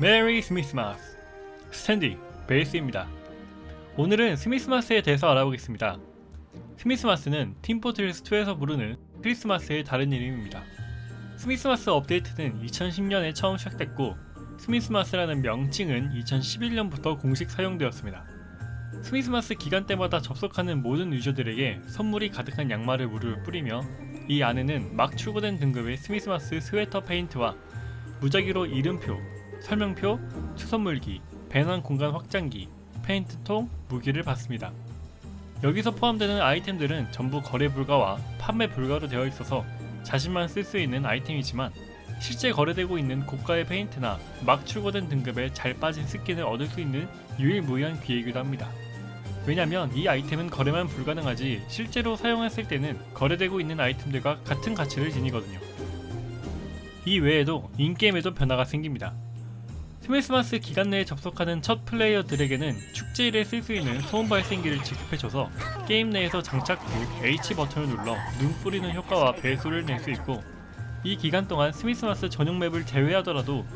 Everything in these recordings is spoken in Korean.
Merry Smissmas 스탠디 베이스입니다. 오늘은 Smissmas에 대해서 알아보겠습니다. 스미스마스는 팀포트리스2에서 부르는 크리스마스의 다른 이름입니다. Smissmas 업데이트는 2010년에 처음 시작됐고 Smissmas라는 명칭은 2011년부터 공식 사용되었습니다. Smissmas 기간 때마다 접속하는 모든 유저들에게 선물이 가득한 양말을 무료로 뿌리며 이 안에는 막 출고된 등급의 Smissmas 스웨터 페인트와 무작위로 이름표, 설명표, 수선물기, 배낭 공간 확장기, 페인트통, 무기를 받습니다. 여기서 포함되는 아이템들은 전부 거래 불가와 판매 불가로 되어 있어서 자신만 쓸 수 있는 아이템이지만 실제 거래되고 있는 고가의 페인트나 막 출고된 등급에 잘 빠진 스킨을 얻을 수 있는 유일무이한 기회이기도 합니다. 왜냐면 이 아이템은 거래만 불가능하지 실제로 사용했을 때는 거래되고 있는 아이템들과 같은 가치를 지니거든요. 이 외에도 in-game에도 변화가 생깁니다. Smissmas 기간 내에 접속하는 첫 플레이어들에게는 축제일에 쓸 수 있는 소음 발생기를 지급해줘서 게임 내에서 장착 후 H 버튼을 눌러 눈 뿌리는 효과와 배수를 낼 수 있고 이 기간 동안 Smissmas 전용 맵을 제외하더라도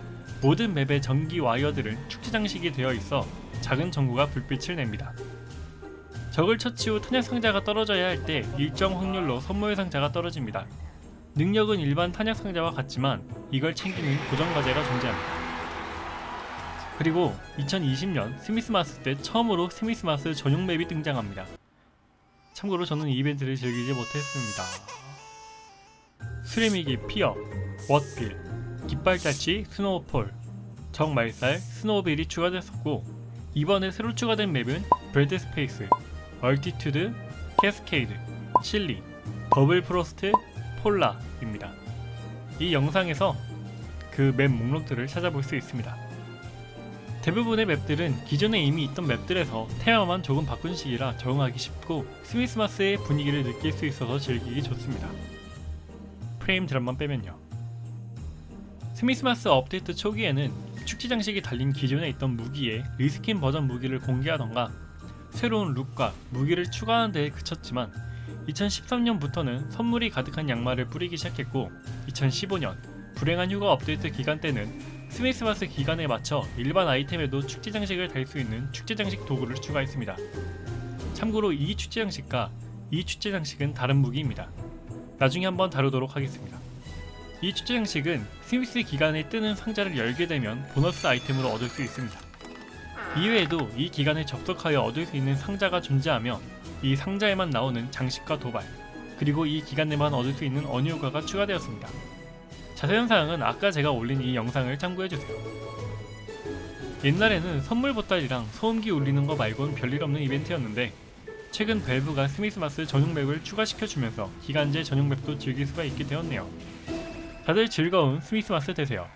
모든 맵의 전기 와이어들은 축제 장식이 되어 있어 작은 전구가 불빛을 냅니다. 적을 처치 후 탄약 상자가 떨어져야 할 때 일정 확률로 선물 상자가 떨어집니다. 능력은 일반 탄약 상자와 같지만 이걸 챙기는 고정 과제가 존재합니다. 그리고 2020년 스미스마스 때 처음으로 스미스마스 전용 맵이 등장합니다. 참고로 저는 이 이벤트를 즐기지 못했습니다. 수레미기 피어, 왓빌, 깃발자치 스노우폴, 정말살 스노우빌이 추가됐었고 이번에 새로 추가된 맵은 브레드 스페이스, Altitude, Cascade, Chilly, Doublefrost, Polar입니다. 이 영상에서 그 맵 목록들을 찾아볼 수 있습니다. 대부분의 맵들은 기존에 이미 있던 맵들에서 테마만 조금 바꾼 식이라 적응하기 쉽고 Smissmas의 분위기를 느낄 수 있어서 즐기기 좋습니다. frame drop만 빼면요. Smissmas 업데이트 초기에는 축제 장식이 달린 기존에 있던 무기에 reskin 버전 무기를 공개하던가 새로운 룩과 무기를 추가하는 데에 그쳤지만 2013년부터는 선물이 가득한 양말을 뿌리기 시작했고 2015년 불행한 휴가 업데이트 기간 때는 스미스마스 기간에 맞춰 일반 아이템에도 축제 장식을 달 수 있는 축제 장식 도구를 추가했습니다. 참고로 이 축제 장식과 이 축제 장식은 다른 무기입니다. 나중에 한번 다루도록 하겠습니다. 이 축제 장식은 스미스 기간에 뜨는 상자를 열게 되면 보너스 아이템으로 얻을 수 있습니다. 이외에도 이 기간에 접속하여 얻을 수 있는 상자가 존재하며 이 상자에만 나오는 장식과 도발, 그리고 이 기간 내만 얻을 수 있는 언효과가 추가되었습니다. 자세한 사항은 아까 제가 올린 이 영상을 참고해주세요. 옛날에는 선물 보따리랑 소음기 울리는 거 말고는 별일 없는 이벤트였는데 최근 밸브가 스미스마스 전용 맵을 추가시켜주면서 기간제 전용 맵도 즐길 수가 있게 되었네요. 다들 즐거운 스미스마스 되세요.